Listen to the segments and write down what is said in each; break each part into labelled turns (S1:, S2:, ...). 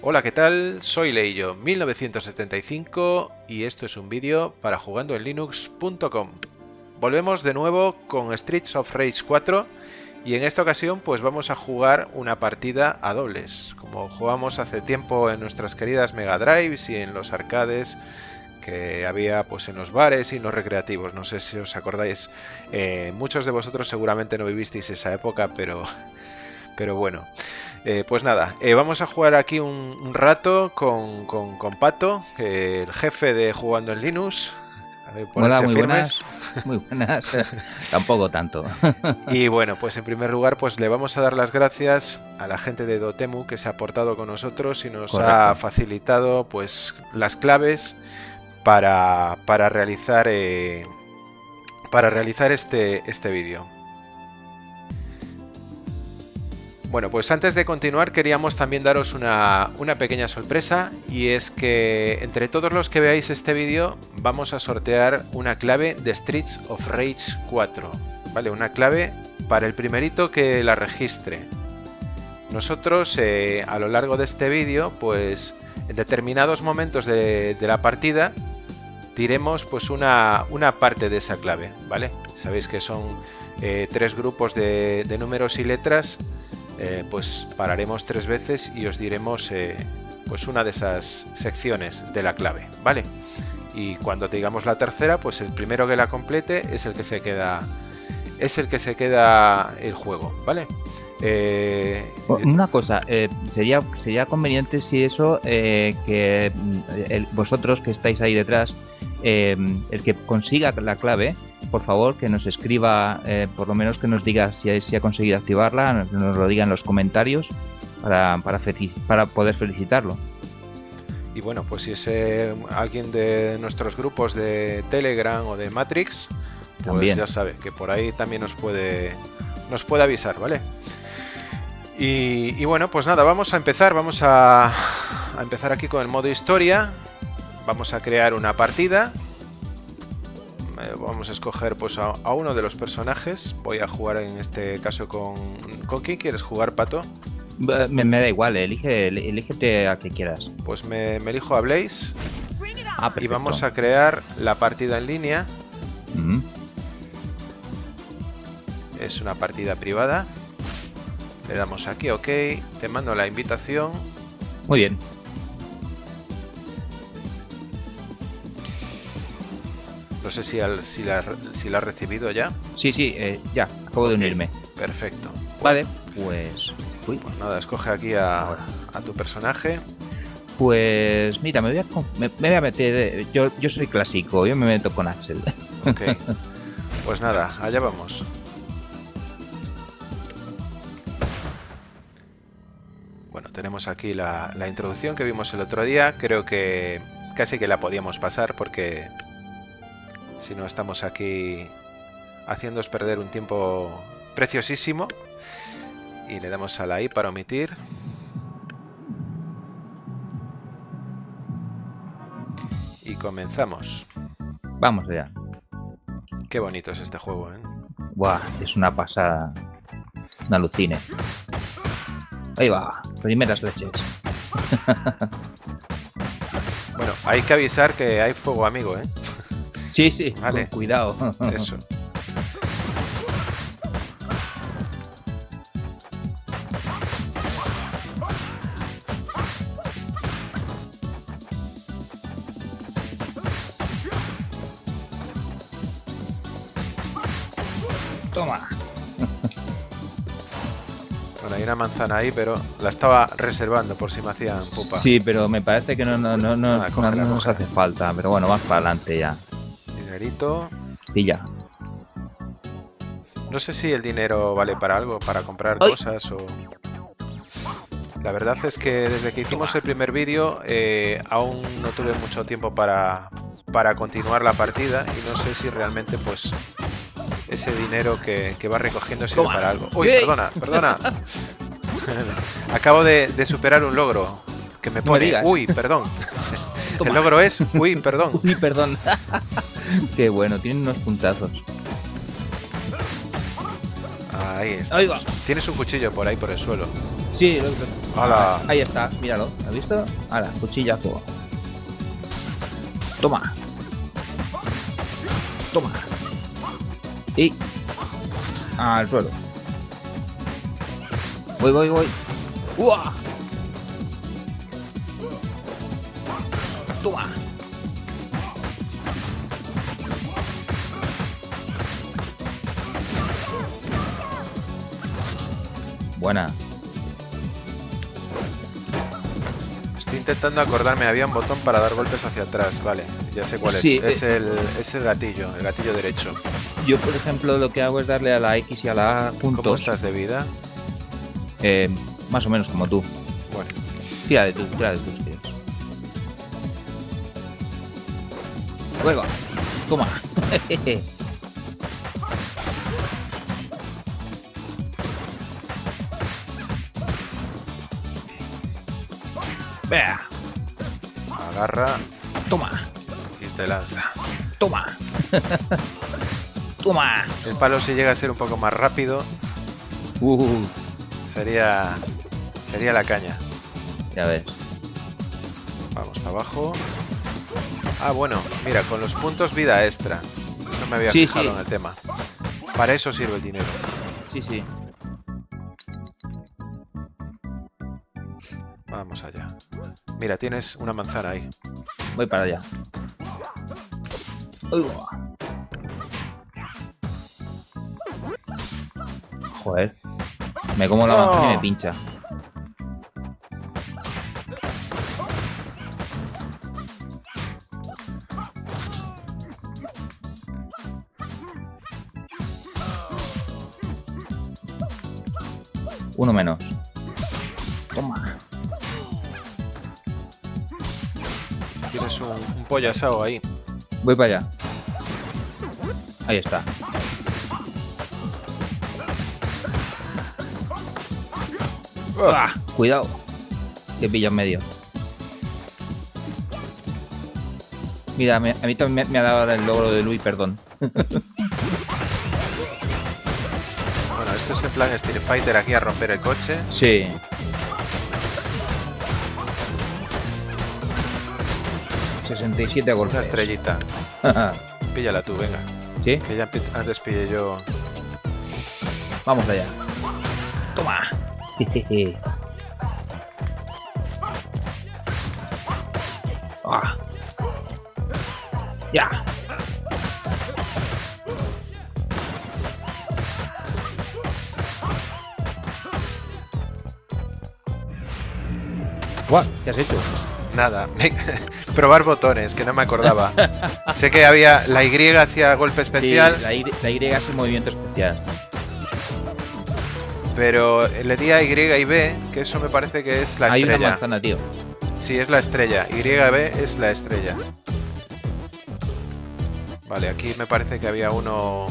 S1: Hola, ¿qué tal? Soy Leillo 1975 y esto es un vídeo para jugandoenlinux.com. Volvemos de nuevo con Streets of Rage 4 y en esta ocasión pues vamos a jugar una partida a dobles, como jugamos hace tiempo en nuestras queridas Mega Drives y en los arcades que había pues en los bares y en los recreativos. No sé si os acordáis, eh, muchos de vosotros seguramente no vivisteis esa época, pero, pero bueno. Eh, pues nada, eh, vamos a jugar aquí un, rato con, con, Pato, el jefe de Jugando en Linux.
S2: Hola, muy buenas. Muy buenas. Tampoco tanto.
S1: y bueno, pues en primer lugar, pues le vamos a dar las gracias a la gente de Dotemu que se ha portado con nosotros y nos ha facilitado pues las claves para, para realizar eh, para realizar este, este vídeo. Bueno, pues antes de continuar queríamos también daros una, pequeña sorpresa y es que entre todos los que veáis este vídeo vamos a sortear una clave de Streets of Rage 4, ¿vale? Una clave para el primerito que la registre. Nosotros eh, a lo largo de este vídeo, pues en determinados momentos de, la partida diremos pues una, una, parte de esa clave, ¿vale? Sabéis que son eh, tres grupos de números y letras eh, pues pararemos tres veces y os diremos eh, pues una de esas secciones de la clave, ¿vale? Y cuando digamos la tercera, pues el primero que la complete es el que se queda es el que se queda el juego, ¿vale?
S2: Eh, una cosa, sería, sería conveniente si eso, que mm, vosotros que estáis ahí detrás, el que consiga la clave, por favor, que nos escriba, eh, por lo menos que nos diga si, si ha conseguido activarla, nos, lo diga en los comentarios para, para, poder felicitarlo.
S1: Y bueno, pues si es eh, alguien de nuestros grupos de Telegram o de Matrix, pues ya sabe que por ahí también nos puede, nos puede avisar, ¿vale? Y, bueno, pues nada, vamos a empezar, vamos a, a empezar aquí con el modo historia. Vamos a crear una partida vamos a escoger pues a, uno de los personajes. Voy a jugar en este caso con... ¿Con quién quieres jugar, Pato?
S2: Me, da igual, elige, elígete a que quieras.
S1: Pues me, elijo a Blaze. Ah, y vamos a crear la partida en línea. Es una partida privada. Le damos aquí, ok. Te mando la invitación.
S2: Muy bien.
S1: No sé si, si, la, si la has recibido ya.
S2: Sí, sí, eh, ya, acabo de unirme.
S1: Perfecto.
S2: Vale, pues...
S1: Pues nada, escoge aquí a, tu personaje.
S2: Pues mira, me voy a, me, voy a meter... Eh, yo, yo soy clásico, yo me meto con Axel.
S1: Ok. Pues nada, allá vamos. Bueno, tenemos aquí la, la introducción que vimos el otro día. Creo que casi que la podíamos pasar porque si no estamos aquí haciéndoos perder un tiempo preciosísimo. Y le damos a la I para omitir. Y comenzamos.
S2: Vamos allá.
S1: Qué bonito es este juego, ¿eh?
S2: Buah, es una pasada. Una alucine. Ahí va, primeras leches.
S1: bueno, hay que avisar que hay fuego amigo, ¿eh?
S2: Sí, sí, vale. cuidado.
S1: Eso.
S2: Toma.
S1: Bueno, hay una manzana ahí, pero la estaba reservando por si me hacían pupa.
S2: Sí, pero me parece que no, no, no, no, ah, no nos hace falta. Pero bueno, más para adelante ya.
S1: Pilla. No sé si el dinero vale para algo, para comprar cosas o... La verdad es que desde que hicimos el primer vídeo eh, aún no tuve mucho tiempo para, para continuar la partida y no sé si realmente pues ese dinero que, va recogiendo sirve para algo. Uy, perdona, perdona. Acabo de, superar un logro que me pone... Uy, perdón. El logro es... Uy, perdón.
S2: Uy, perdón. Qué bueno, tiene unos puntazos.
S1: Ahí está. Tienes un cuchillo por ahí por el suelo.
S2: Sí, ahí está, míralo, ¿has visto? Ahora, cuchillazo. Toma. Toma. Y al suelo. Voy, voy, voy. ¡Uah! Toma. Buena.
S1: Estoy intentando acordarme, había un botón para dar golpes hacia atrás, vale, ya sé cuál es. Es, eh, el, es el gatillo, el gatillo derecho.
S2: Yo, por ejemplo, lo que hago es darle a la X y a la A juntos.
S1: ¿Cómo estás de vida?
S2: Eh, más o menos como tú.
S1: Bueno.
S2: Tira de tú, tira de tus tíos. Luego, toma. Vea.
S1: Agarra.
S2: Toma.
S1: Y te lanza.
S2: Toma. Toma.
S1: El palo si llega a ser un poco más rápido.
S2: Uh.
S1: Sería. Sería la caña.
S2: Ya ves.
S1: Vamos para abajo. Ah, bueno, mira, con los puntos vida extra. No me había fijado en el tema. Para eso sirve el dinero.
S2: Sí, sí.
S1: Mira, tienes una manzana ahí.
S2: Voy para allá. Joder. Me como la manzana y me pincha. Uno menos.
S1: Un, un pollo asado ahí.
S2: Voy para allá. Ahí está. ¡Ah! Cuidado. Que pilla en medio. Mira, a mí también me, ha dado el logro de Luis, perdón. bueno,
S1: esto es en plan Street Fighter aquí a romper el coche.
S2: Sí. ...67 golpes.
S1: Una estrellita. Píllala tú, venga.
S2: ¿Sí?
S1: Que ya antes pillé yo...
S2: Vamos allá. Toma. ah. Ya. ¿Qué has hecho?
S1: Nada, probar botones, que no me acordaba. sé que había la Y hacia golpe especial.
S2: la, y, la Y es el movimiento especial
S1: pero le di a Y y B, que eso me parece que es la estrella.
S2: Hay una manzana, tío.
S1: Sí, es la estrella. Y B es la estrella. Vale, aquí me parece que había uno...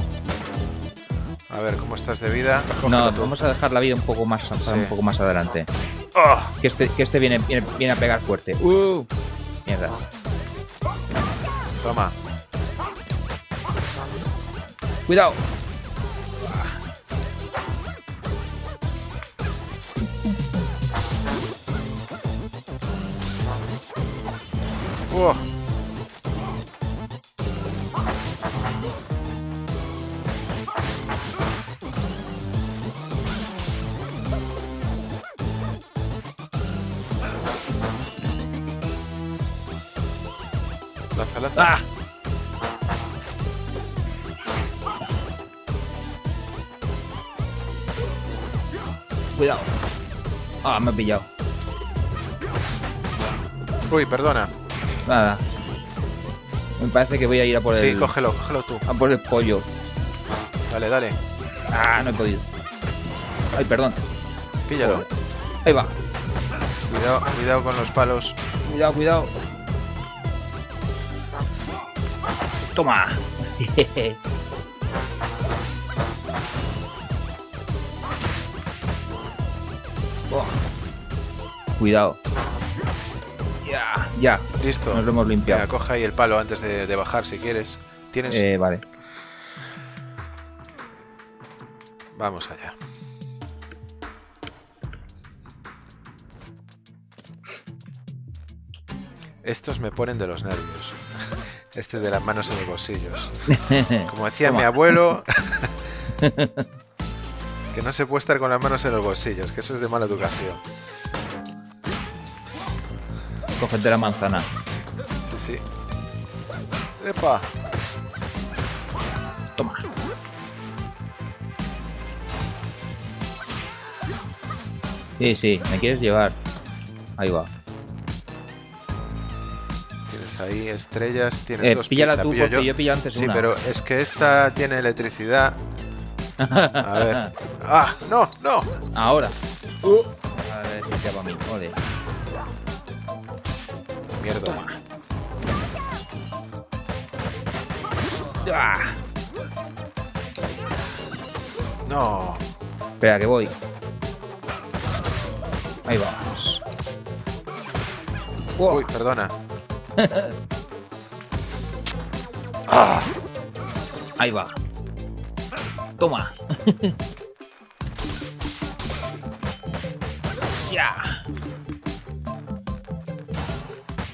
S1: A ver, ¿cómo estás de vida?
S2: no, vamos a dejar la vida un poco más, un poco más adelante. ¡Oh! Que este, que este viene, viene, a pegar fuerte. ¡Uh! Mierda.
S1: Toma.
S2: Cuidado.
S1: Oh.
S2: Ah, me ha pillado.
S1: Uy, perdona.
S2: Nada. Me parece que voy a ir a por el...
S1: Sí, cógelo, cógelo tú.
S2: A por el pollo.
S1: Dale, dale.
S2: Ah, no he podido. Ay, perdón.
S1: Píllalo.
S2: Ahí va.
S1: Cuidado, cuidado con los palos.
S2: Cuidado, cuidado. Toma. cuidado. Ya, ya.
S1: Listo.
S2: Nos lo hemos limpiado.
S1: Coja ahí el palo antes de, bajar si quieres. Tienes.
S2: Eh, vale.
S1: Vamos allá. Estos me ponen de los nervios. Este de las manos en los bolsillos. Como decía mi abuelo, que no se puede estar con las manos en los bolsillos, que eso es de mala educación.
S2: Cógete la manzana.
S1: Sí, sí. ¡Epa!
S2: Toma. Sí, sí, me quieres llevar. Ahí va.
S1: Tienes ahí estrellas, tienes
S2: Eh,
S1: dos
S2: píllala tú
S1: pillo
S2: porque
S1: yo.
S2: yo he pillado antes
S1: Sí,
S2: una.
S1: pero es que esta tiene electricidad. A ver. ¡Ah! ¡No! ¡No!
S2: Ahora. Uh. A ver si ya para mí. Joder.
S1: Mierda.
S2: Ah.
S1: No.
S2: Espera, que voy. Ahí vamos.
S1: Uy, perdona. ¡Ah!
S2: Ahí va. Toma. ya.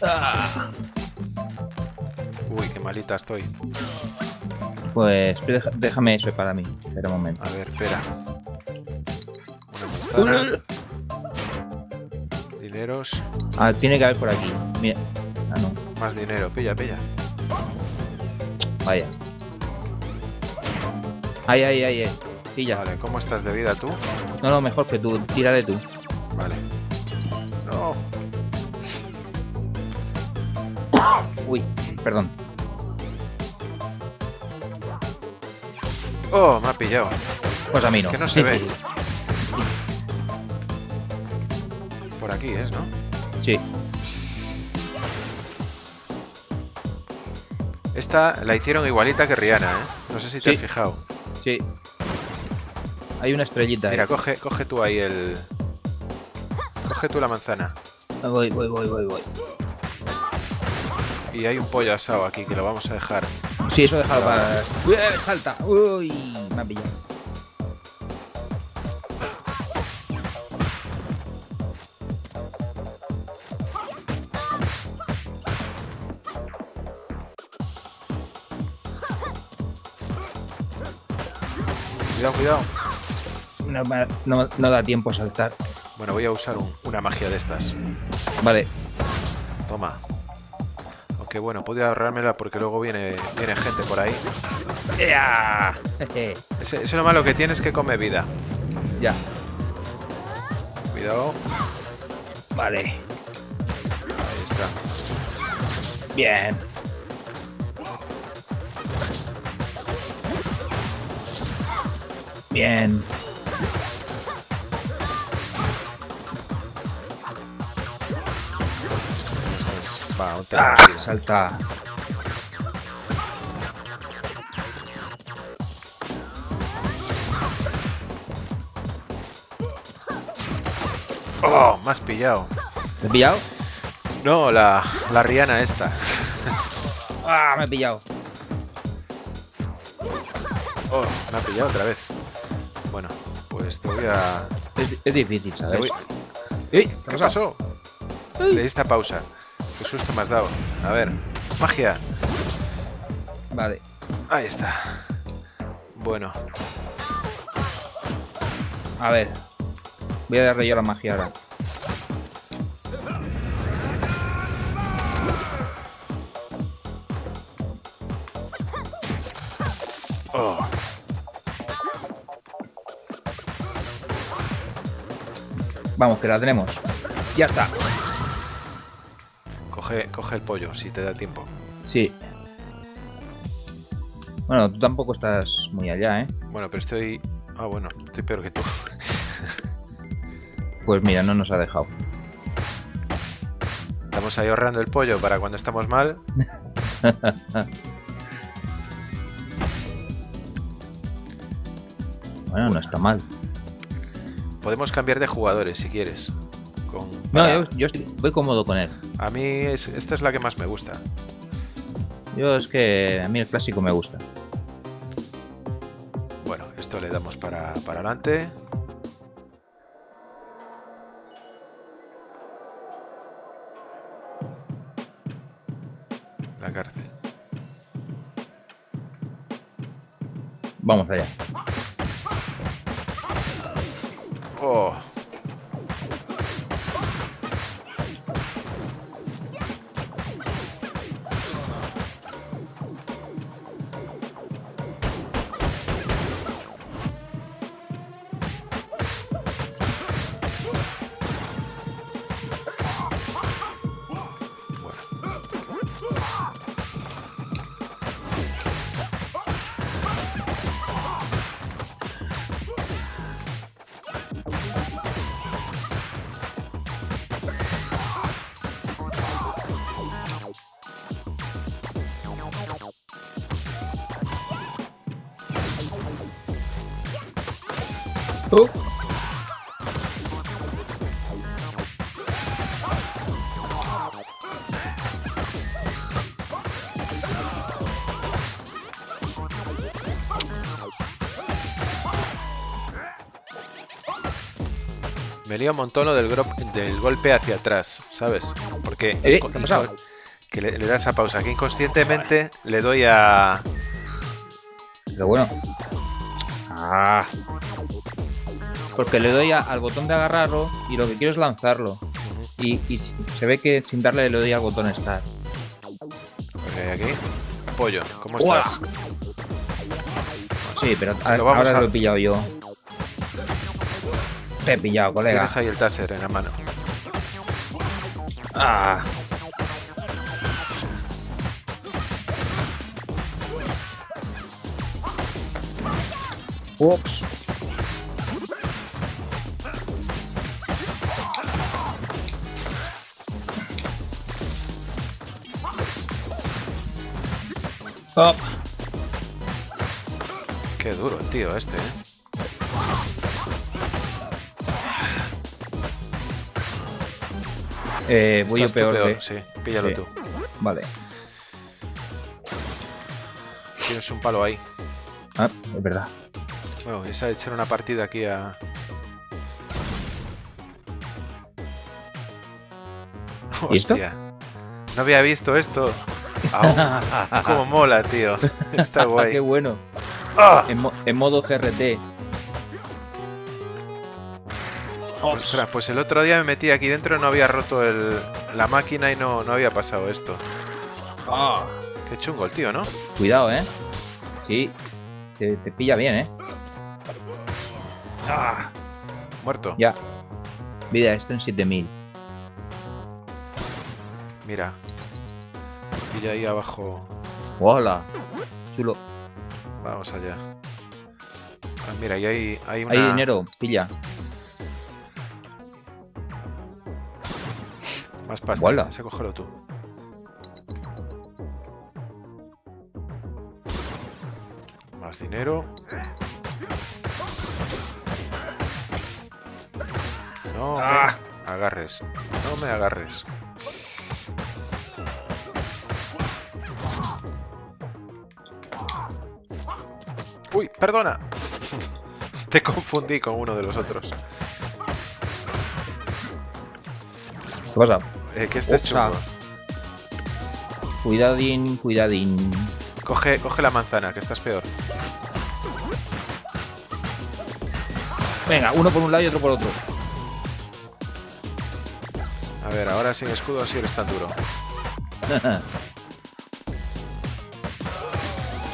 S2: Ah.
S1: Uy, qué malita estoy.
S2: Pues déjame eso para mí. Espera un momento.
S1: A ver, espera. Una manzana. Dineros.
S2: Ah, tiene que haber por aquí. Mira. Ah, no.
S1: Más dinero. Pilla, pilla.
S2: Vaya. Ahí, ahí, ahí, ahí. Pilla.
S1: Vale, ¿cómo estás de vida tú?
S2: No, no, mejor que tú. Tírale tú.
S1: Vale.
S2: Uy, perdón.
S1: Oh, me ha pillado.
S2: Pues a mí
S1: Es
S2: no.
S1: que no se ve. Por aquí es, ¿no?
S2: sí.
S1: Esta la hicieron igualita que Rihanna, ¿eh? No sé si te
S2: Sí.
S1: has fijado.
S2: Sí. Hay una estrellita.
S1: Mira,
S2: eh.
S1: coge, coge tú ahí el... Coge tú la manzana.
S2: Voy, voy, voy, voy, voy.
S1: Y hay un pollo asado aquí que lo vamos a dejar.
S2: Sí, eso déjalo para. Uy, eh, salta. Uy, me ha pillado.
S1: Cuidado, cuidado.
S2: No, no- no da tiempo a saltar.
S1: Bueno, voy a usar un- una magia de estas.
S2: Vale.
S1: Toma. Aunque bueno, puedo ahorrármela porque luego viene, viene gente por ahí. Ese es lo malo que tiene es que come vida.
S2: ya.
S1: Cuidado.
S2: Vale.
S1: Ahí está.
S2: Bien. Bien.
S1: Un
S2: Ah, salta.
S1: ¡Oh! Me has pillado.
S2: ¿Me he pillado?
S1: No, la, la Rihanna esta.
S2: ¡Ah! Me he pillado.
S1: Oh, me ha pillado otra vez. Bueno, pues te voy a...
S2: Es, es difícil,
S1: te
S2: ¿sabes?
S1: voy-
S2: ¡Ey!
S1: ¿Qué pasó? Le di esta pausa. Susto me has dado. A ver, magia.
S2: Vale.
S1: Ahí está. Bueno,
S2: A ver. Voy a darle yo la magia ahora.
S1: oh,
S2: Vamos, que la tenemos. Ya está.
S1: Coge, coge el pollo si te da tiempo.
S2: Sí. Bueno, tú tampoco estás muy allá, ¿eh?
S1: Bueno, pero estoy... Ah, bueno, estoy peor que tú.
S2: Pues mira, no nos ha dejado.
S1: Estamos ahí ahorrando el pollo para cuando estamos mal.
S2: Bueno, no está mal.
S1: Podemos cambiar de jugadores si quieres.
S2: No, yo, yo estoy- voy cómodo con él.
S1: A mí es- esta es la que más me gusta.
S2: Yo es que a mí el clásico me gusta.
S1: Bueno, esto le damos para, para adelante. La cárcel.
S2: Vamos allá.
S1: Lío un montón lo del, del golpe hacia atrás, ¿sabes? Porque
S2: ¿Eh?
S1: que le, le das a pausa, que inconscientemente le doy a...
S2: Pero bueno. Ah. Porque le doy al botón de agarrarlo y lo que quiero es lanzarlo. y, se ve que sin darle le doy al botón Start.
S1: Ok, aquí. Pollo, ¿cómo estás?
S2: Sí, pero ahora lo he pillado yo. Te he pillado, colega.
S1: Tienes ahí el taser en la mano.
S2: Ah. Ups. Up.
S1: Qué duro el tío este, ¿eh?
S2: Eh, voy yo peor,
S1: Sí, píllalo tú.
S2: Vale.
S1: Tienes un palo ahí.
S2: Ah, es verdad.
S1: Bueno, esa de echar una partida aquí a... Hostia. No había visto esto. Como mola, tío. Está guay.
S2: Qué bueno. ¡Ah! En, modo GRT.
S1: Ostras, pues el otro día me metí aquí dentro, no había roto la máquina y no, no había pasado esto.
S2: Ah.
S1: Qué chungo el tío, ¿no?
S2: Cuidado, ¿eh? Sí, te, pilla bien, ¿eh?
S1: Ah. Muerto.
S2: Ya. Vida esto en 7000.
S1: Mira. Pilla ahí abajo.
S2: ¡Hola! Chulo.
S1: Vamos allá. Ah, mira, ahí hay, hay una...
S2: Hay dinero, pilla.
S1: Más pasta. ¡Hola! Ese cógelo tú. Más dinero. No ah. me agarres. No me agarres. Uy, perdona. Te confundí con uno de los otros.
S2: ¿Qué pasa?
S1: Eh, que este chulo.
S2: Cuidadín, cuidadín.
S1: Coge, coge la manzana, que estás peor.
S2: Venga, uno por un lado y otro por otro.
S1: A ver, ahora sin escudo así eres tan duro.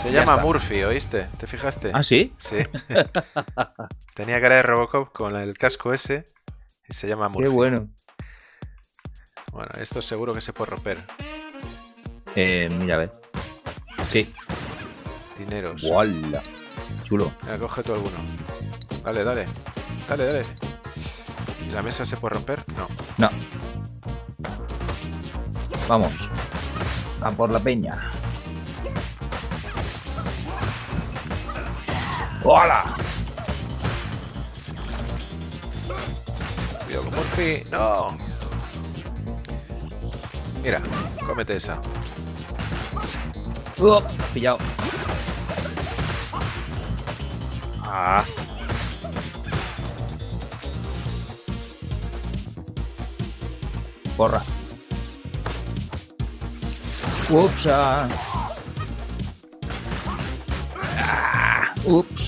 S1: Se llama Murphy, ¿oíste? ¿Te fijaste?
S2: ¿Ah, sí?
S1: Sí. Tenía cara de Robocop con el casco ese y se llama Murphy.
S2: Qué bueno.
S1: Bueno, esto seguro que se puede romper.
S2: Eh, mira, a ver. Sí.
S1: Dineros.
S2: ¡Wala! Chulo.
S1: Venga, coge tú alguno. Dale, dale. Dale, dale. ¿La mesa se puede romper? No.
S2: No. Vamos. A por la peña. ¡Hola!
S1: Cuidado con Murphy. ¡No! Mira, cómete esa.
S2: Uh, pillado. Ah. Porra. Ups. Ah. Ups.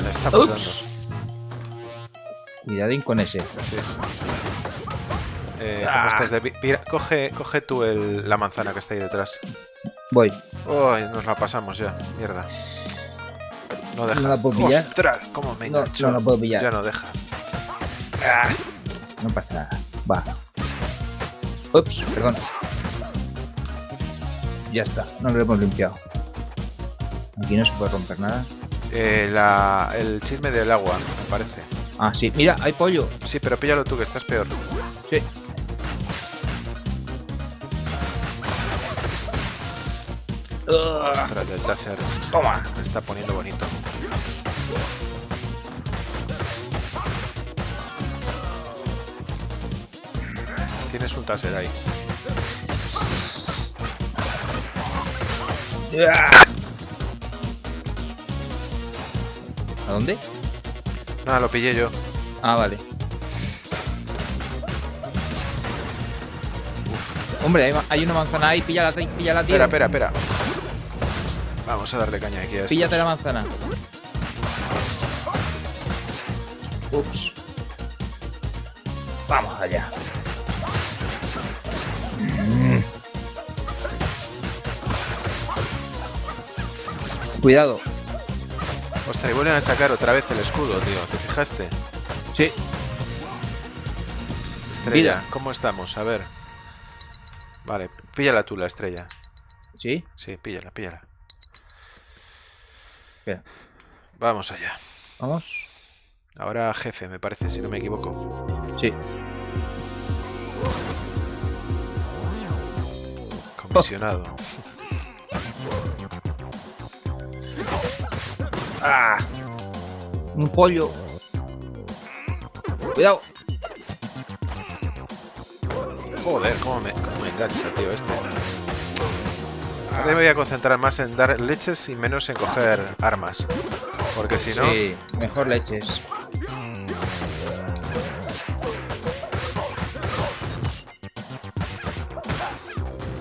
S1: Tralla le.
S2: Cuidadín con ese.
S1: Sí. Eh, ¿Cómo estás de Mira, coge, coge tú el, la manzana que está ahí detrás.
S2: Voy.
S1: Uy, nos la pasamos ya. Mierda. No deja.
S2: ¿No la puedo pillar?
S1: ¡Ostras! ¿Cómo me
S2: No, no la puedo pillar.
S1: Ya no deja.
S2: No pasa nada. Va. Ups, perdón. Ya está, no lo hemos limpiado. Aquí no se puede romper nada.
S1: Eh, la, el chisme del agua, me parece.
S2: Ah, sí. Mira, hay pollo.
S1: Sí, pero píllalo tú, que estás peor.
S2: Sí. Ugh,
S1: Ostras, el taser
S2: toma.
S1: me está poniendo bonito. Tienes un taser ahí.
S2: Dónde?
S1: Nada, lo pillé yo.
S2: Ah, vale. Hombre, hay, una manzana ahí, píllala, ti- píllala, tío.
S1: Espera, espera, espera. Vamos a darle caña aquí a estos.
S2: Píllate la manzana. Ups. Vamos allá. Cuidado.
S1: Y vuelven a sacar otra vez el escudo, tío. ¿Te fijaste?
S2: Sí.
S1: Estrella. ¿cómo estamos? A ver. Vale, píllala tú la estrella.
S2: Sí.
S1: Sí, píllala, píllala.
S2: Espera.
S1: Vamos allá.
S2: Vamos.
S1: Ahora jefe, me parece, si no me equivoco.
S2: Sí.
S1: Comisionado.
S2: ¡Ah! Un pollo. Cuidado.
S1: Joder, cómo me, cómo me engancha, tío, este. Ahora me voy a concentrar más en dar leches y menos en coger armas. Porque si no...
S2: Sí, mejor leches.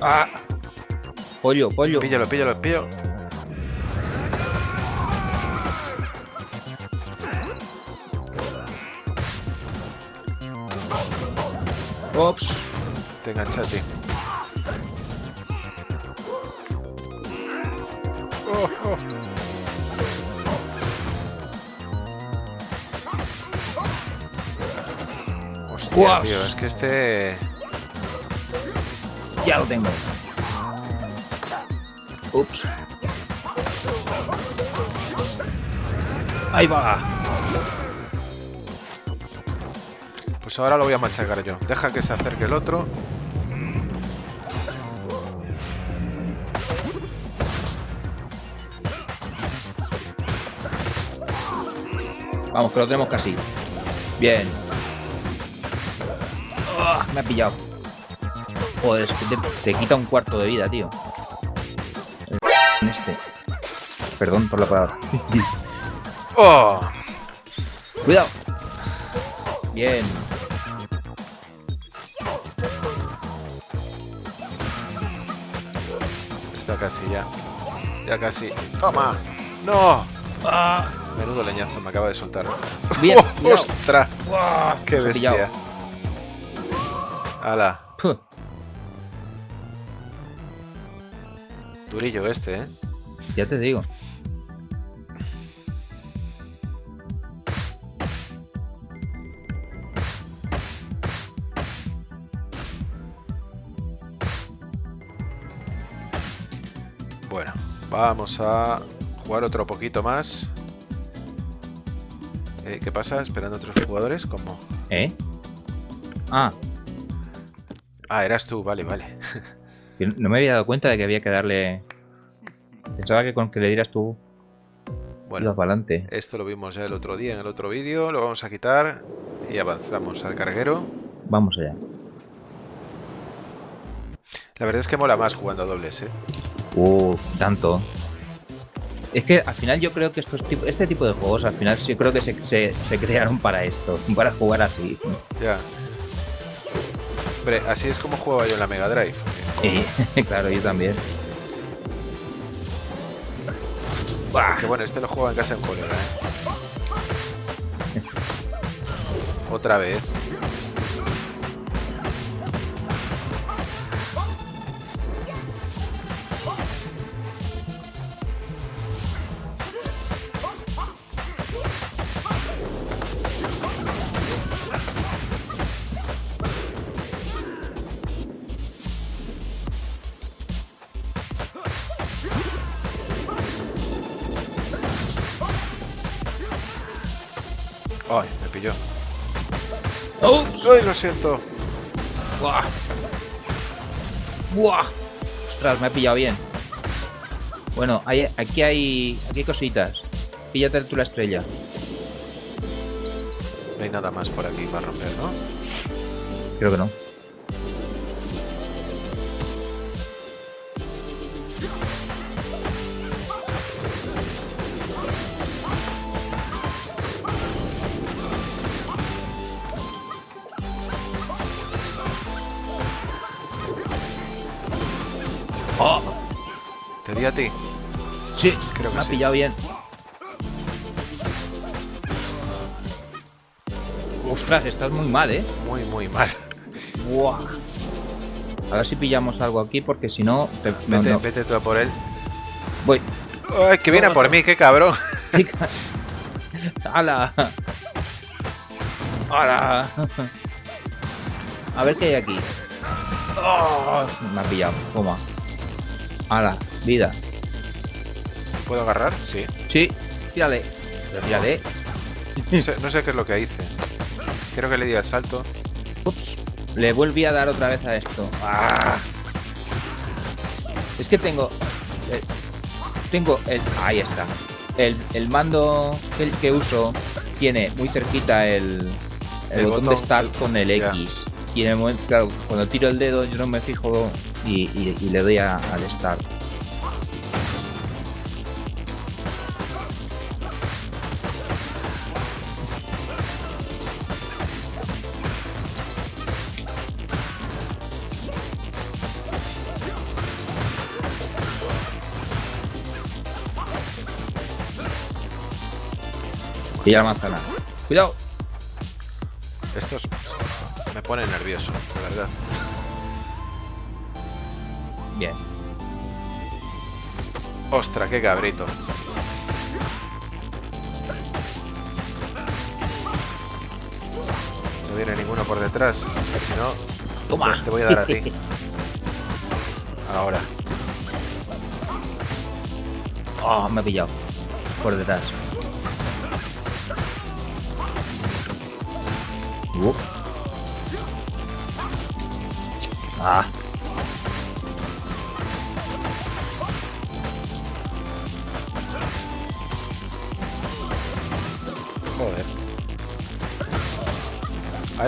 S2: Ah. Pollo, pollo.
S1: Píllalo, píllalo, píllalo. Te engancha a ti. Oh, oh. Hostia,
S2: Guas.
S1: tío, es que este...
S2: Ya lo tengo. Ups. Ahí va.
S1: Pues ahora lo voy a machacar yo. Deja que se acerque el otro.
S2: Vamos, que lo tenemos casi. Bien. Ah, me ha pillado. Joder, es que te, te quita un cuarto de vida, tío. El este. Perdón por la palabra.
S1: ¡Oh!
S2: Cuidado. Bien.
S1: Está casi ya. Ya casi. ¡Toma! ¡No!
S2: Ah,
S1: Menudo leñazo me acaba de soltar.
S2: bien.
S1: ¡Oh. ¡Ostras! ¡Qué bestia! ¡Hala!
S2: Puh.
S1: Durillo este, ¿eh?
S2: Ya te digo.
S1: Bueno, vamos a jugar otro poquito más. Eh, ¿Qué pasa? ¿Esperando a otros jugadores? ¿Cómo?
S2: ¿Eh? Ah,
S1: Ah, eras tú, vale, vale.
S2: no me había dado cuenta de que había que darle. Pensaba que con que le dieras tú
S1: Bueno,
S2: para adelante.
S1: esto lo vimos ya el otro día en el otro vídeo, lo vamos a quitar y avanzamos al carguero.
S2: Vamos allá.
S1: La verdad es que mola más jugando a dobles, ¿eh?
S2: Uh, tanto. Es que al final yo creo que estos este tipo de juegos al final sí creo que se, se, crearon para esto, para jugar así.
S1: Ya. Hombre, así es como jugaba yo en la Mega Drive.
S2: Sí, claro, yo también.
S1: Que bueno, este lo juego en casa en colega, ¿eh? Otra vez. Ay, me pilló. ¡Ay, lo siento!
S2: ¡Buah! ¡Buah! Ostras, me ha pillado bien. Bueno, hay, aquí hay aquí hay cositas. Píllate tú la estrella.
S1: No hay nada más por aquí para romper, ¿no?
S2: Creo que no. Ha pillado bien. Ostras, estás muy mal, ¿eh?
S1: Muy, muy mal.
S2: Buah. A ver si pillamos algo aquí, porque si no...
S1: vete, vete tú a por él.
S2: Voy.
S1: ¡Ay, que viene por mí! ¡Qué cabrón!
S2: ¡Hala! ¡Hala! A ver qué hay aquí. Oh, me ha pillado. Toma. ¡Hala! Vida.
S1: ¿Puedo agarrar? Sí.
S2: Sí, tírale. Tírale.
S1: No sé, qué es lo que hice. Creo que le di al salto.
S2: Ups. Le volví a dar otra vez a esto. ¡Ah! Es que tengo... Eh, tengo el... Ahí está. El, mando que, que, uso tiene muy cerquita el, el, botón, de start con el X. Y en el momento, claro, cuando tiro el dedo yo no me fijo y, le doy al start. Y la manzana. Cuidado.
S1: Estos me ponen nervioso, la verdad.
S2: Bien.
S1: Ostra, qué cabrito. No viene ninguno por detrás. Si no,
S2: Toma.
S1: te voy a dar a ti. Ahora.
S2: Oh, me he pillado. Por detrás.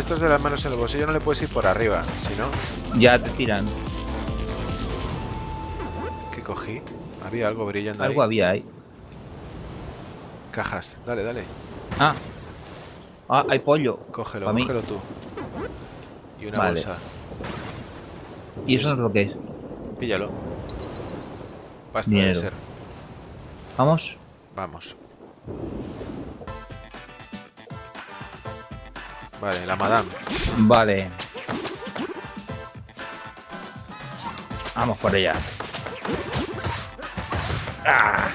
S1: Estos de las manos en el bolsillo no le puedes ir por arriba, si no...
S2: Ya te tiran.
S1: ¿Qué cogí? Había algo brillando
S2: Algo había ahí.
S1: Cajas. Dale, dale.
S2: Ah, Ah, hay pollo.
S1: Cógelo, cógelo tú. Y una bolsa.
S2: ¿Y eso es lo que es?
S1: Píllalo. Basta de ser.
S2: ¿Vamos?
S1: Vamos. Vale, la madame.
S2: Vale. Vamos por ella. ¡Ah!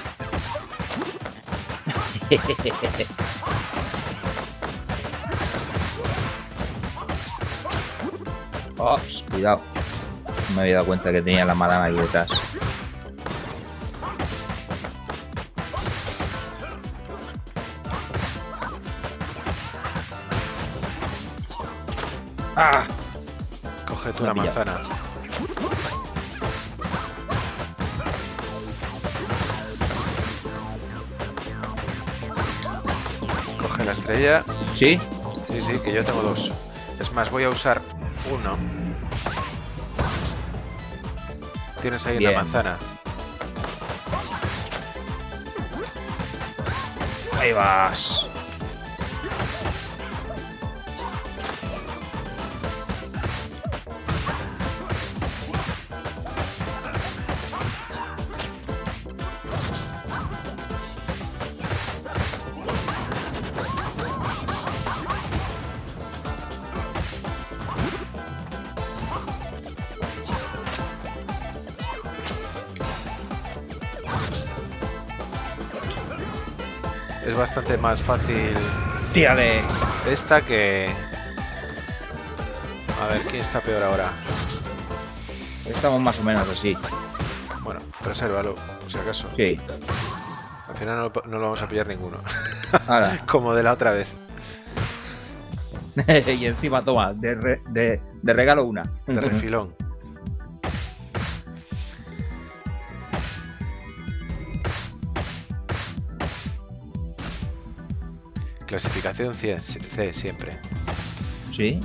S2: Oh, cuidado. Me había dado cuenta que tenía la madama ahí detrás. ¡Ah!
S1: Coge tú la manzana. Coge la estrella.
S2: ¿Sí?
S1: Sí, sí, que yo tengo dos. Es más, voy a usar uno. tienes ahí la manzana.
S2: Ahí vas.
S1: Bastante más fácil.
S2: Tírale.
S1: Esta que. A ver, ¿quién está peor ahora?
S2: Estamos más o menos así.
S1: Bueno, resérvalo, por si acaso.
S2: Sí.
S1: Al final no, lo vamos a pillar ninguno. Como de la otra vez.
S2: y encima toma, de, de regalo una.
S1: De refilón. Clasificación C, siempre.
S2: ¿Sí?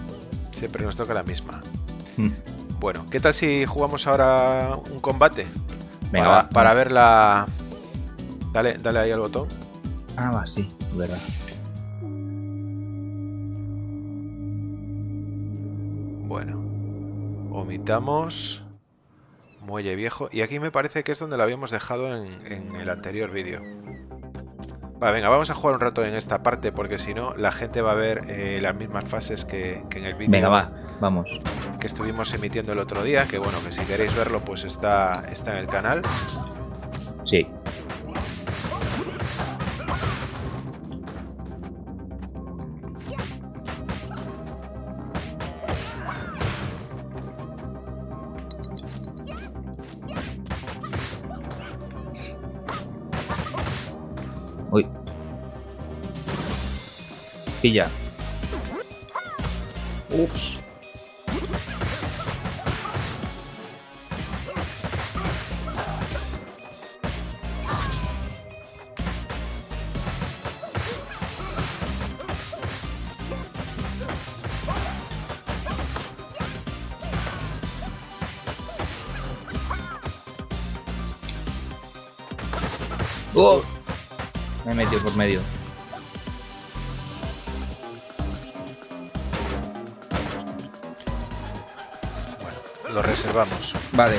S1: Siempre nos toca la misma. Hmm. Bueno, ¿qué tal si jugamos ahora un combate?
S2: Venga,
S1: para, ver la... Dale, dale ahí al botón.
S2: Ah, va, sí, verdad.
S1: Bueno, omitamos muelle viejo. Y aquí me parece que es donde lo habíamos dejado en el anterior vídeo. Vale, venga, vamos a jugar un rato en esta parte porque si no la gente va a ver eh, las mismas fases que, que en el vídeo.
S2: Venga, va, vamos.
S1: Que estuvimos emitiendo el otro día, que bueno, que si queréis verlo pues está, está en el canal.
S2: Sí. Pilla. Ups. Oh. Me he metido por medio.
S1: Reservamos.
S2: Vale.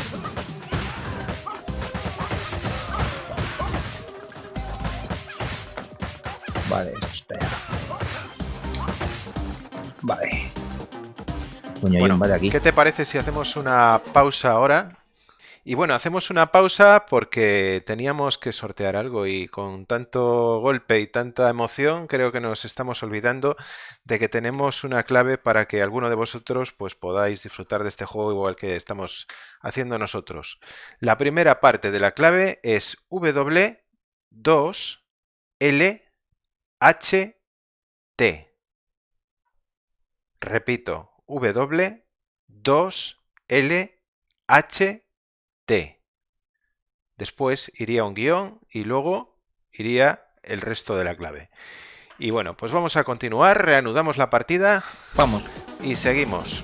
S2: Vale, espera. Vale.
S1: bueno,
S2: aquí.
S1: ¿Qué te parece si hacemos una pausa ahora y bueno, hacemos una pausa porque teníamos que sortear algo y con tanto golpe y tanta emoción creo que nos estamos olvidando de que tenemos una clave para que alguno de vosotros pues podáis disfrutar de este juego igual que estamos haciendo nosotros. La primera parte de la clave es W2LHT. Repito, W2LHT. T. Después iría un guion y luego iría el resto de la clave. Y bueno, pues vamos a continuar, reanudamos la partida.
S2: Vamos.
S1: Y seguimos.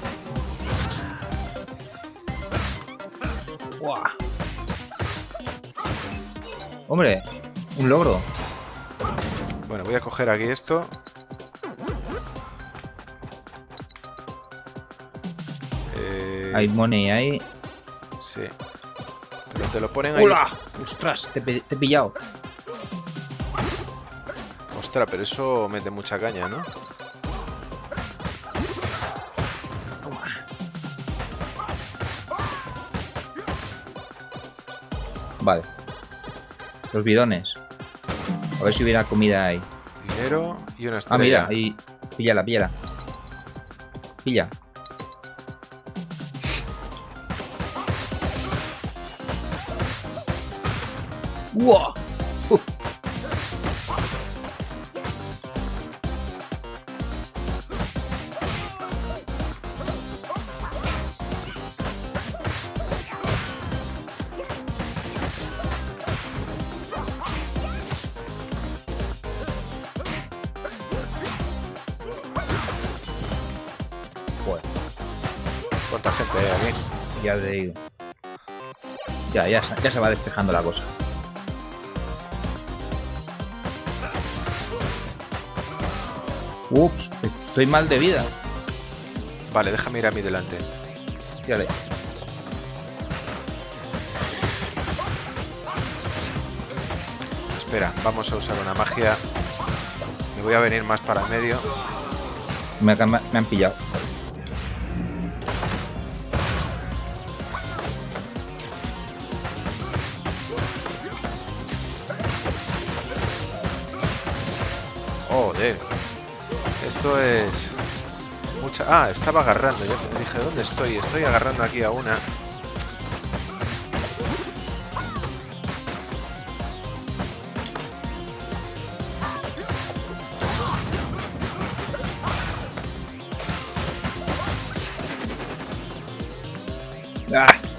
S2: Hombre, un logro.
S1: Bueno, voy a coger aquí esto.
S2: Hay money ahí.
S1: Sí te lo ponen ahí.
S2: ¡Hola! ¡Ostras! Te, he pillado.
S1: Ostras, pero eso mete mucha caña, ¿no?
S2: Vale. Los bidones. A ver si hubiera comida ahí.
S1: Dinero y una estrella.
S2: Ah, mira, ahí. Píllala, píllala. Pilla. ¡Wow!
S1: ¿Cuánta gente hay aquí?
S2: Ya te digo. Ya, ya, ya se va despejando la cosa. Ups, estoy mal de vida.
S1: Vale, déjame ir a mi delante.
S2: Tírale.
S1: Espera, vamos a usar una magia. Me voy a venir más para el medio.
S2: Me, me han pillado.
S1: Ah, estaba agarrando. Ya me dije, ¿dónde estoy? Estoy agarrando aquí a una.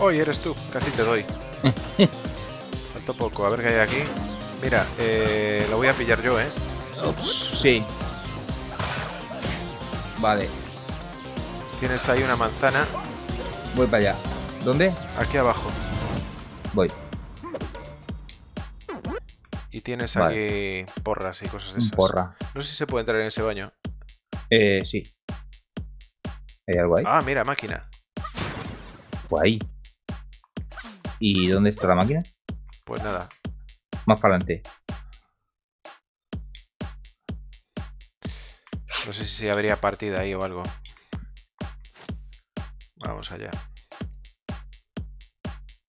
S1: Hoy eres tú, casi te doy. Falta poco, a ver qué hay aquí. Mira, eh, lo voy a pillar yo, ¿eh?
S2: Ups, sí. Vale.
S1: Tienes ahí una manzana.
S2: Voy para allá. ¿Dónde?
S1: Aquí abajo.
S2: Voy.
S1: Y tienes aquí porras y cosas de esas.
S2: Porra.
S1: No sé si se puede entrar en ese baño.
S2: Eh, sí. ¿Hay algo ahí?
S1: Ah, mira, máquina.
S2: Pues ahí. ¿Y dónde está la máquina?
S1: Pues nada.
S2: Más para adelante.
S1: No sé si habría partida ahí o algo. Vamos allá.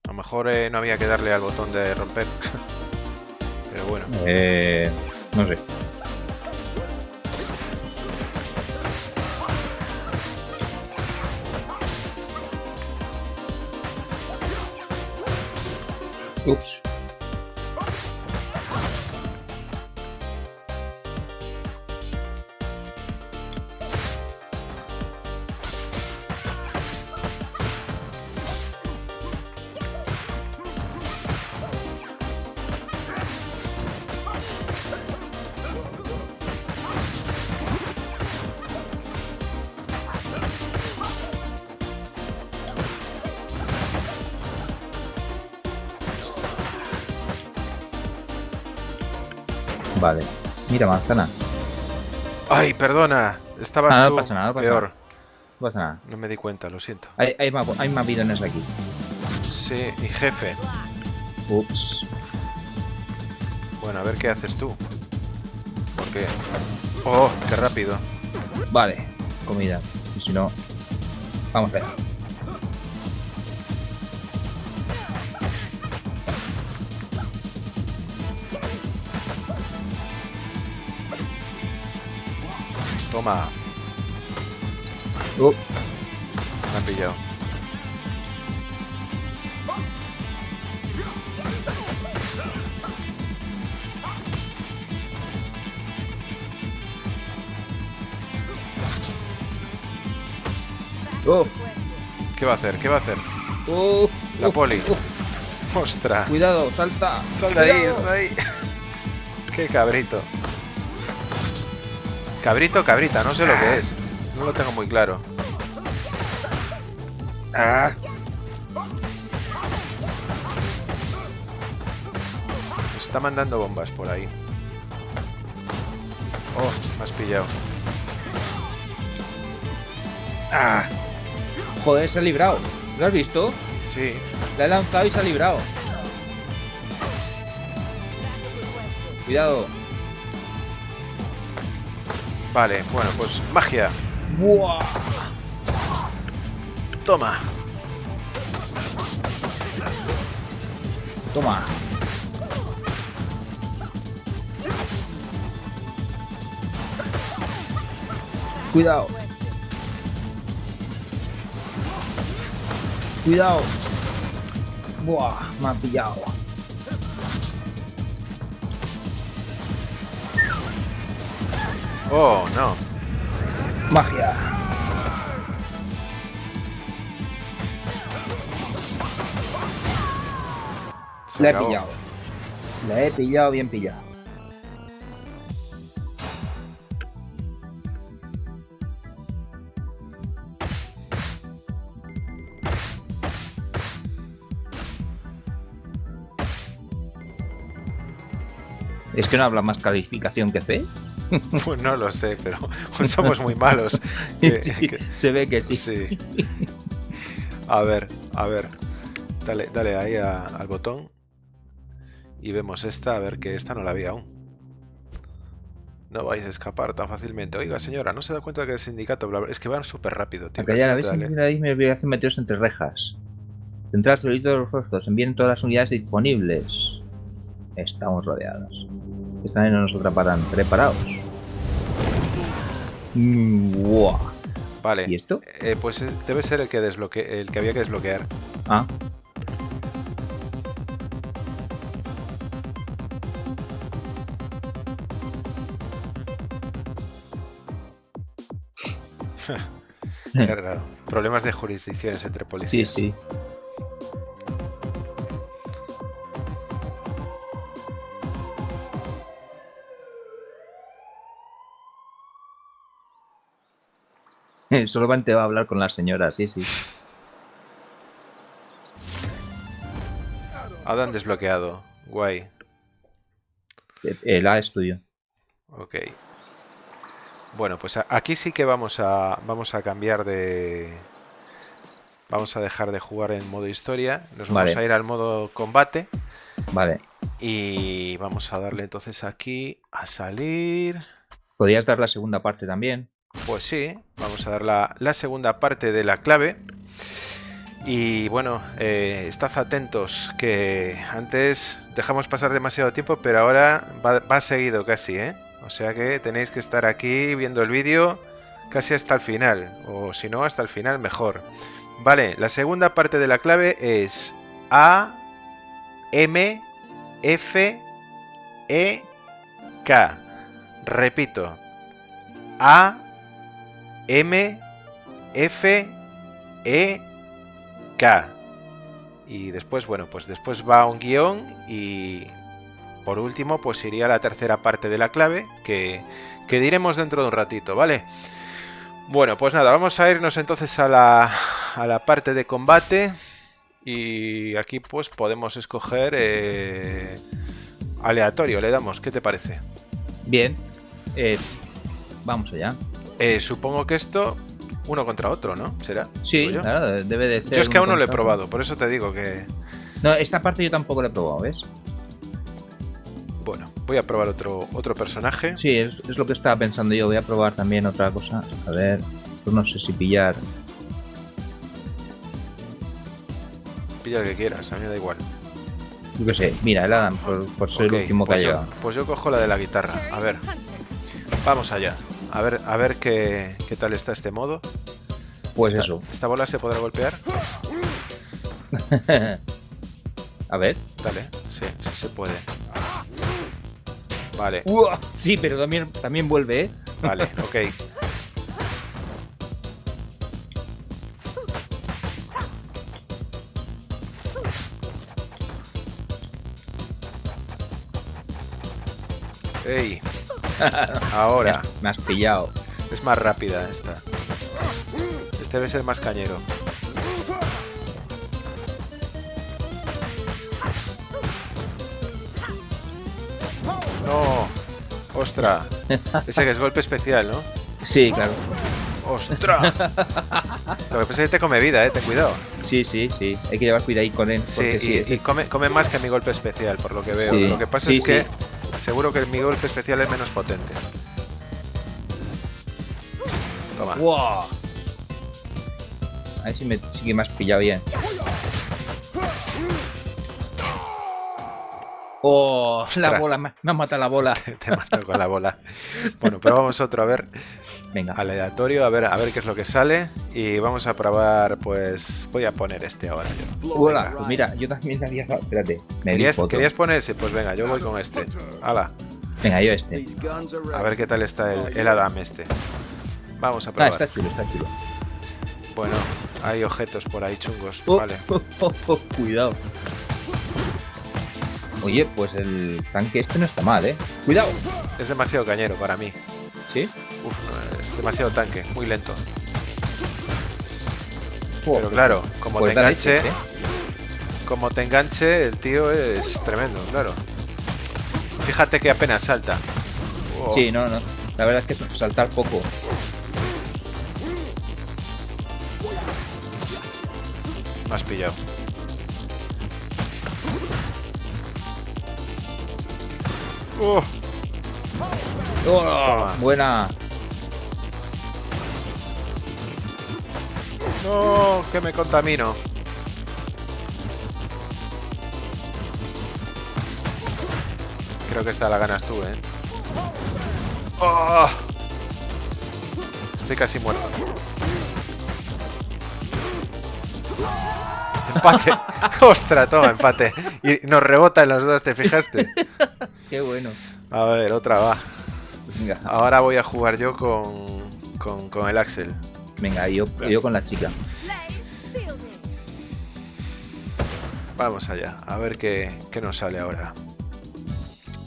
S1: A lo mejor eh, no había que darle al botón de romper. Pero bueno.
S2: Eh, no sé. Mira, manzana.
S1: Ay, perdona. Estabas
S2: Ah, no
S1: tú
S2: pasa nada, no pasa
S1: peor.
S2: nada. No pasa nada.
S1: No me di cuenta, lo siento.
S2: Hay, hay, más, hay más bidones aquí.
S1: Sí, y jefe.
S2: Ups.
S1: Bueno, a ver qué haces tú. Porque... ¡Oh, qué rápido!
S2: Vale. Comida. Y si no... Vamos allá.
S1: Toma,
S2: Uh,
S1: me han pillado.
S2: uh,
S1: ¿Qué va a hacer? ¿Qué va a hacer?
S2: uh,
S1: La poli. ¡Ostras!
S2: Cuidado, salta.
S1: ¡Sal de ahí!
S2: Cuidado.
S1: ¡Sal de ahí! ¡Qué cabrito! Cabrito, cabrita, no sé lo que es. No lo tengo muy claro.
S2: Ah.
S1: Está mandando bombas por ahí. Oh, me has pillado.
S2: Ah. Joder, se ha librado. ¿Lo has visto?
S1: Sí.
S2: La he lanzado y se ha librado. Cuidado.
S1: Vale, bueno, pues magia.
S2: ¡Buah!
S1: Toma.
S2: Toma. Cuidado. Cuidado. Buah, me ha pillado.
S1: Oh, no.
S2: Magia. La he pillado. La he pillado bien pillado. Es que no habla más calificación que C.
S1: Pues no lo sé, pero somos muy malos.
S2: se ve que sí.
S1: A ver, a ver. Dale, dale ahí al botón. Y vemos esta, a ver que esta no la había aún. No vais a escapar tan fácilmente. Oiga, señora, ¿no se da cuenta que el sindicato... Es que van súper rápido,
S2: tío. ya la vez me obligación meteros entre rejas. Central de los rostros. Envíen todas las unidades disponibles. Estamos rodeados. Están en nos atraparán. Preparaos. Mm,
S1: vale.
S2: ¿Y esto?
S1: Eh, pues eh, debe ser el que, desbloque el que había que desbloquear.
S2: Ah.
S1: Qué raro. Problemas de jurisdicciones entre policías.
S2: Sí, sí. Solamente va a hablar con la señora, sí, sí.
S1: Adam desbloqueado. Guay.
S2: El A estudio.
S1: Ok. Bueno, pues aquí sí que vamos a, vamos a cambiar de... Vamos a dejar de jugar en modo historia. Nos vamos a ir al modo combate.
S2: Vale.
S1: Y vamos a darle entonces aquí a salir.
S2: ¿Podrías dar la segunda parte también?
S1: Pues sí, vamos a dar la, segunda parte de la clave. Y bueno, eh, estad atentos que antes dejamos pasar demasiado tiempo, pero ahora va, va seguido casi, ¿eh? O sea que tenéis que estar aquí viendo el vídeo casi hasta el final. O si no, hasta el final mejor. Vale, la segunda parte de la clave es A, M, F, E, K. Repito. A, M, F, E, K. Y después, bueno, pues después va un guion y por último, pues iría la tercera parte de la clave que, que diremos dentro de un ratito, ¿vale? Bueno, pues nada, vamos a irnos entonces a la, a la parte de combate y aquí pues podemos escoger eh, aleatorio, le damos, ¿qué te parece?
S2: Bien, eh, vamos allá.
S1: Eh, supongo que esto uno contra otro, ¿no? ¿Será?
S2: Sí, claro, debe de ser.
S1: Yo es que aún no lo he probado, por eso te digo que...
S2: No, esta parte yo tampoco la he probado, ¿ves?
S1: Bueno, voy a probar otro, otro personaje.
S2: Sí, es, lo que estaba pensando yo. Voy a probar también otra cosa. A ver, pues no sé si pillar...
S1: Pilla el que quieras, a mí me da igual.
S2: Yo qué sé, mira, el Adam, por, ser el último que
S1: pues
S2: ha
S1: yo, Pues yo cojo la de la guitarra. A ver, vamos allá. A ver, a ver qué, qué tal está este modo.
S2: Pues eso.
S1: ¿Esta bola se podrá golpear?
S2: a ver.
S1: Dale, sí, sí se puede. Vale.
S2: sí, pero también, también vuelve, ¿eh?
S1: Vale, ok. ¡Ey! Ahora.
S2: Me has pillado.
S1: Es más rápida esta. Este debe ser más cañero. No. Ostras. Ese que es golpe especial, ¿no?
S2: Sí, claro.
S1: ¡Ostras! Lo que pasa es que te come vida, eh, ten cuidado.
S2: Sí, sí, sí. Hay que llevar cuidado ahí con él.
S1: Sí, sí, y, come, come, más que mi golpe especial, por lo que veo. Lo que pasa es que seguro que mi golpe especial es menos potente.
S2: Toma. ¡Wow! A ver si me sigue más pillado bien. Oh, la bola, me, ha matado la bola.
S1: te, matado con la bola. Bueno, pero vamos otro a ver.
S2: Venga.
S1: Aleatorio, a ver, a ver qué es lo que sale. Y vamos a probar, pues. Voy a poner este ahora.
S2: Hola, pues mira, yo también había. Espérate,
S1: me ¿Querías, ¿Querías poner ese? Pues venga, yo voy con este. Hala.
S2: Venga, yo este.
S1: A ver qué tal está el, Adam este. Vamos a probar.
S2: Ah, está chulo, está chulo.
S1: Bueno, hay objetos por ahí chungos. Oh, vale.
S2: Oh, cuidado. Oye, pues el tanque este no está mal, ¿eh? ¡Cuidado!
S1: Es demasiado cañero para mí.
S2: ¿Sí?
S1: Uf, es demasiado tanque, muy lento. Pero claro, como pues te enganche... Como te enganche, el tío es tremendo, claro. fíjate que apenas salta.
S2: Sí, no, no. La verdad es que saltar poco.
S1: Me has pillado.
S2: Oh. Oh, buena.
S1: No, que me contamino. Creo que esta la ganas tú, ¿eh? Oh. Estoy casi muerto. Empate. Ostras, toma, empate. Y nos rebota en los dos, ¿te fijaste?
S2: Qué bueno.
S1: A ver, otra va. Venga. Ahora voy a jugar yo con, con, el Axel.
S2: Venga, yo, yo con la chica.
S1: Vamos allá, a ver qué, qué nos sale ahora.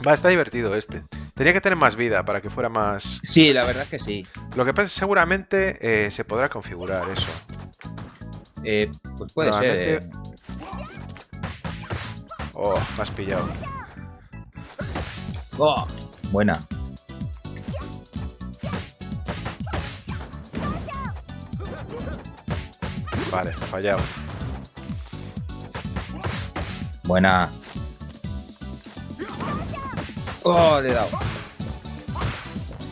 S1: Va, está divertido este. Tenía que tener más vida para que fuera más...
S2: Sí, la verdad que sí.
S1: Lo que pasa es que seguramente eh, se podrá configurar eso.
S2: Eh, pues puede ser. Eh.
S1: Oh, me has pillado.
S2: Oh, buena.
S1: Vale, fallado.
S2: Buena. Oh, le he dado.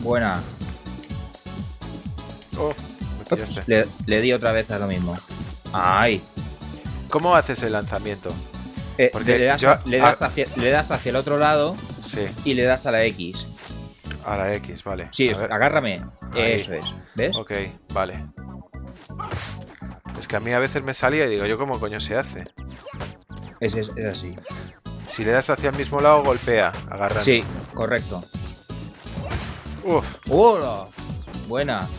S2: Buena.
S1: Oh,
S2: le, le, di otra vez a lo mismo. ¡Ay!
S1: ¿Cómo haces el lanzamiento?
S2: Eh, le, das, hacia, el otro lado y le das a la X.
S1: A la X, vale.
S2: Sí, agárrame. Eso es. ¿Ves?
S1: Ok, vale. Que a mí a veces me salía y digo, ¿yo cómo coño se hace?
S2: Es, es, así.
S1: Si le das hacia el mismo lado, golpea, agarra.
S2: Sí, correcto.
S1: Uf.
S2: ¡Hola! Buena.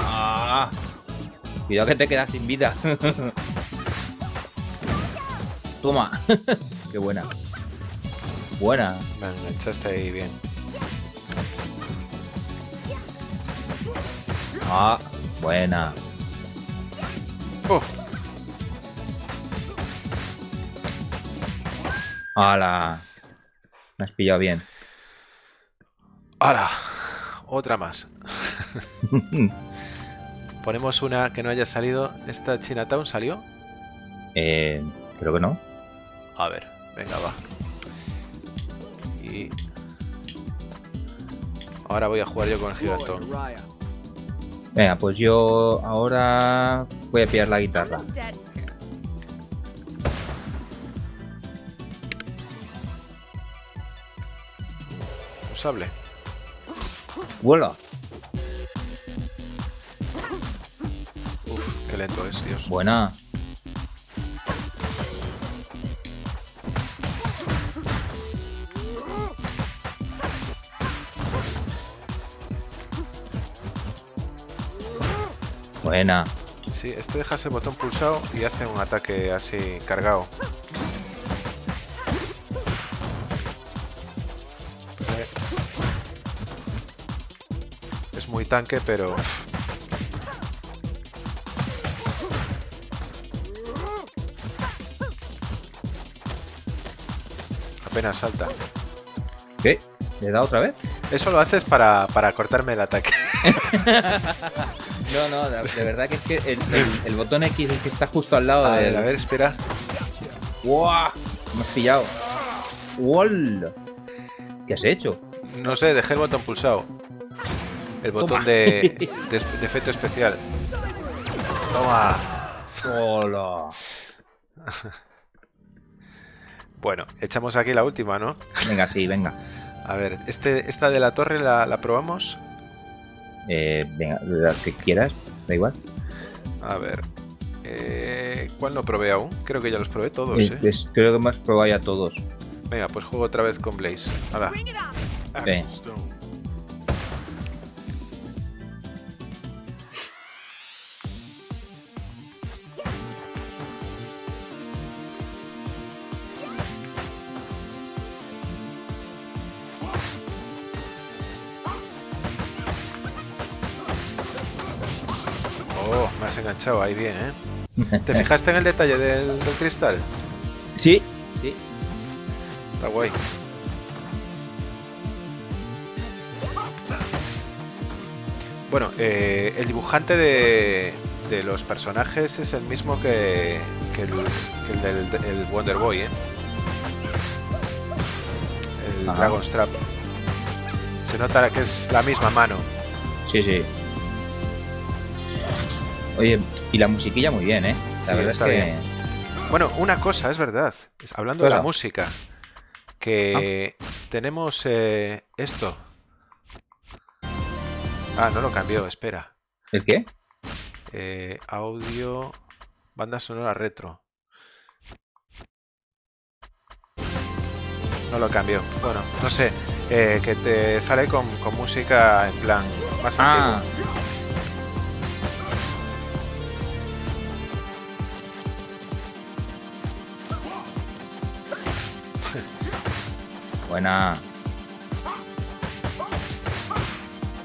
S2: Ah. Cuidado que te quedas sin vida. Toma. Qué buena. Buena.
S1: Me enganchaste ahí bien.
S2: Ah, buena.
S1: Oh.
S2: ¡Hala! Me has pillado bien.
S1: ¡Hala! Otra más. Ponemos una que no haya salido. ¿Esta Chinatown salió?
S2: Eh, creo que no.
S1: A ver, venga, va. Y... Ahora voy a jugar yo con el gigantón.
S2: Venga, pues yo ahora voy a pillar la guitarra.
S1: Un sable.
S2: ¡Vuela!
S1: Qué lento es, Dios.
S2: Buena. Buena.
S1: Sí, este deja ese botón pulsado y hace un ataque así cargado. Es muy tanque, pero apenas salta.
S2: ¿Qué? ¿Le da otra vez?
S1: Eso lo haces para, cortarme el ataque.
S2: no, no, de verdad que es que el, botón X es el que está justo al lado
S1: a
S2: de.
S1: Ver, a ver, espera.
S2: ¡Wow! Me has pillado. ¡Wall! ¿Qué has hecho?
S1: No sé, dejé el botón pulsado. El botón de, de, efecto especial. Toma.
S2: Hola.
S1: Bueno, echamos aquí la última, ¿no?
S2: Venga, sí, venga.
S1: A ver, este, ¿esta de la torre la, probamos?
S2: Eh, venga, la que quieras, da igual.
S1: A ver. Eh, ¿Cuál no probé aún? Creo que ya los probé todos, ¿eh?
S2: creo que me has probado ya todos.
S1: Venga, pues juego otra vez con Blaze. Hala. Venga. Enganchado ahí bien, ¿eh? ¿Te fijaste en el detalle del, cristal?
S2: Sí, sí.
S1: Está guay. Bueno, eh, el dibujante de, de, los personajes es el mismo que, que el, del el Wonder Boy, ¿eh? El Dragon Strap. Se nota que es la misma mano.
S2: Sí, sí. Oye, y la musiquilla muy bien, ¿eh? La verdad es que...
S1: Bueno, una cosa, es verdad. Hablando de la música. Que ah. tenemos eh, esto. Ah, no lo cambió, espera.
S2: ¿El qué?
S1: Eh, audio, banda sonora retro. No lo cambió. Bueno, no sé. Eh, que te sale con, música en plan más ah.
S2: Buena.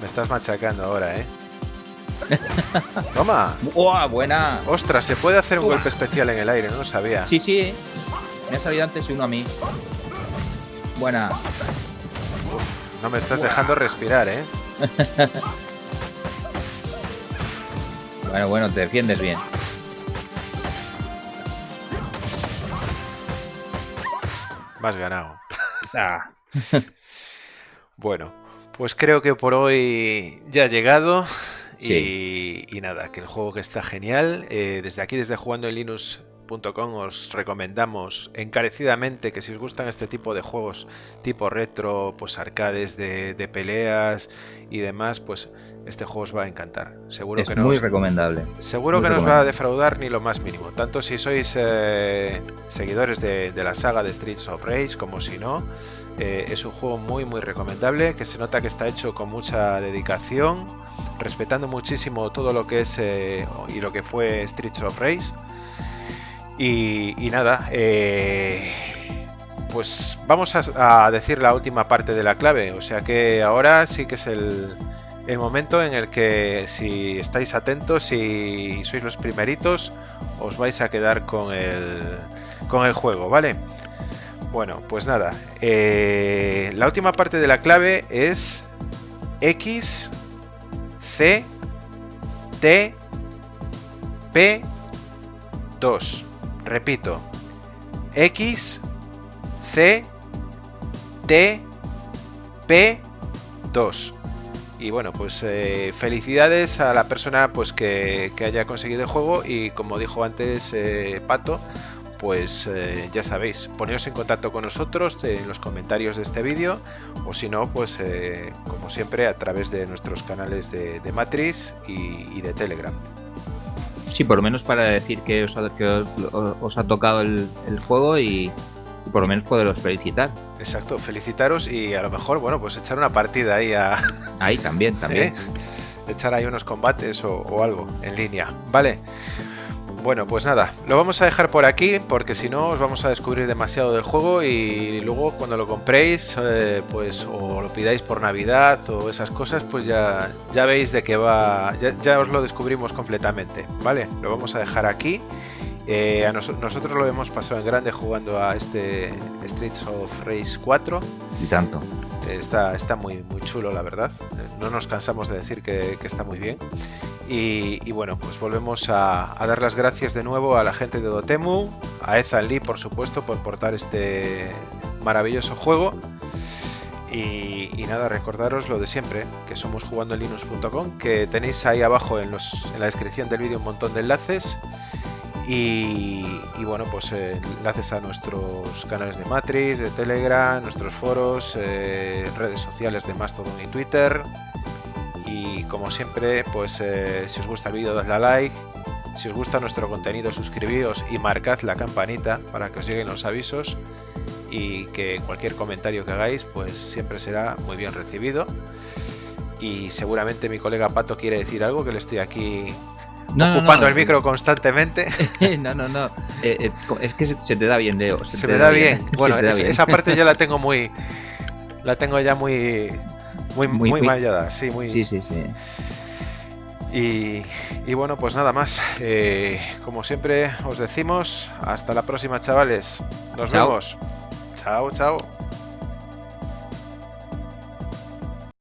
S1: Me estás machacando ahora, ¿eh? Toma.
S2: ¡Uah, buena!
S1: Ostras, se puede hacer un golpe especial en el aire, no lo sabía.
S2: Sí, sí. Me ha salido antes uno a mí. Buena.
S1: no me estás dejando respirar, ¿eh?
S2: bueno, bueno, te defiendes bien.
S1: Más ganado. Ah. bueno, pues creo que por hoy ya ha llegado. Y, nada, que el juego que está genial. Eh, desde aquí, desde jugando en os recomendamos encarecidamente que si os gustan este tipo de juegos tipo retro, pues arcades de, peleas y demás, pues este juego os va a encantar. Seguro
S2: es
S1: que
S2: muy recomendable.
S1: Seguro que no os va a defraudar ni lo más mínimo. Tanto si sois eh, seguidores de, de, la saga de Streets of Rage como si no. Eh, es un juego muy muy recomendable, que se nota que está hecho con mucha dedicación, respetando muchísimo todo lo que es eh, y lo que fue Streets of Rage. Y, nada, pues vamos a, decir la última parte de la clave, o sea que ahora sí que es el, el momento en el que si estáis atentos y sois los primeritos, os vais a quedar con el, con el juego, ¿vale? Bueno, pues nada. Eh, la última parte de la clave es X, C, T, P, 2. Repito. X, C, T, P, 2. Y bueno, pues eh, felicidades a la persona pues que, haya conseguido el juego y como dijo antes eh, Pato, pues eh, ya sabéis, poneros en contacto con nosotros en los comentarios de este vídeo o si no, pues como siempre a través de nuestros canales de, Matrix y, de Telegram.
S2: Sí, por lo menos para decir que os ha, tocado el, juego y, por lo menos poderos felicitar.
S1: Exacto, felicitaros y a lo mejor, bueno, pues echar una partida ahí a...
S2: Ahí también, también.
S1: ¿Eh? Echar ahí unos combates o, o algo en línea. Vale. Bueno, pues nada, lo vamos a dejar por aquí porque si no os vamos a descubrir demasiado del juego y luego cuando lo compréis, eh, pues o lo pidáis por Navidad o esas cosas, pues ya, ya veis de qué va, ya, os lo descubrimos completamente, ¿vale? Lo vamos a dejar aquí. Eh, a nosotros lo hemos pasado en grande jugando a este Streets of Rage 4.
S2: Y tanto.
S1: Está, está muy, muy chulo, la verdad. No nos cansamos de decir que, está muy bien. Y, bueno, pues volvemos a, dar las gracias de nuevo a la gente de Dotemu, a Ethan Lee, por supuesto, por portar este maravilloso juego. Y, nada, recordaros lo de siempre, que somos jugando en linux.com, que tenéis ahí abajo en, los, en la descripción del vídeo un montón de enlaces y, bueno, pues eh, enlaces a nuestros canales de Matrix, de Telegram, nuestros foros, eh, redes sociales de Mastodon y Twitter. Y como siempre, pues eh, si os gusta el vídeo, dadle a like. Si os gusta nuestro contenido, suscribíos y marcad la campanita para que os lleguen los avisos. Y que cualquier comentario que hagáis, pues siempre será muy bien recibido. Y seguramente mi colega Pato quiere decir algo, que le estoy aquí ocupando el micro constantemente.
S2: no, no, no. Eh, eh, es que se, te da bien, Leo.
S1: Se, me da, bien. Bueno, esa parte ya la tengo muy. La tengo ya muy. Muy, muy, muy mallada, sí, muy.
S2: Sí, sí, sí.
S1: Y, bueno, pues nada más. Eh, como siempre os decimos, hasta la próxima, chavales. Nos vemos. Chao, chao.